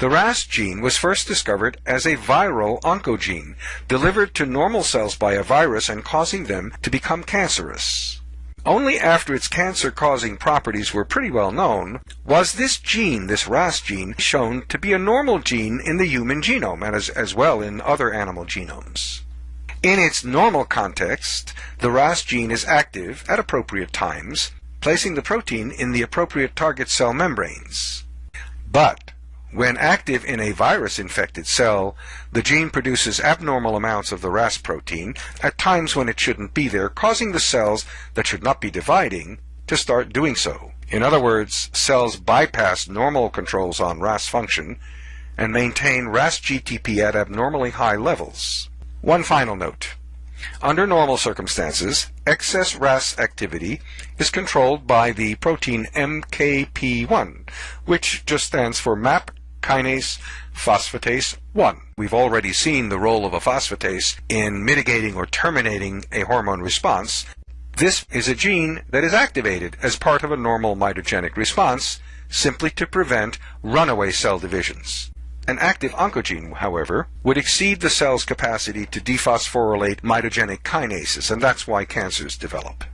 The RAS gene was first discovered as a viral oncogene, delivered to normal cells by a virus and causing them to become cancerous. Only after its cancer-causing properties were pretty well known was this gene, this RAS gene, shown to be a normal gene in the human genome and as, as well in other animal genomes. In its normal context, the RAS gene is active at appropriate times, placing the protein in the appropriate target cell membranes. But when active in a virus-infected cell, the gene produces abnormal amounts of the RAS protein at times when it shouldn't be there, causing the cells that should not be dividing to start doing so. In other words, cells bypass normal controls on RAS function and maintain RAS GTP at abnormally high levels. One final note. Under normal circumstances, excess RAS activity is controlled by the protein MKP1, which just stands for MAP kinase phosphatase 1. We've already seen the role of a phosphatase in mitigating or terminating a hormone response. This is a gene that is activated as part of a normal mitogenic response simply to prevent runaway cell divisions. An active oncogene, however, would exceed the cell's capacity to dephosphorylate mitogenic kinases, and that's why cancers develop.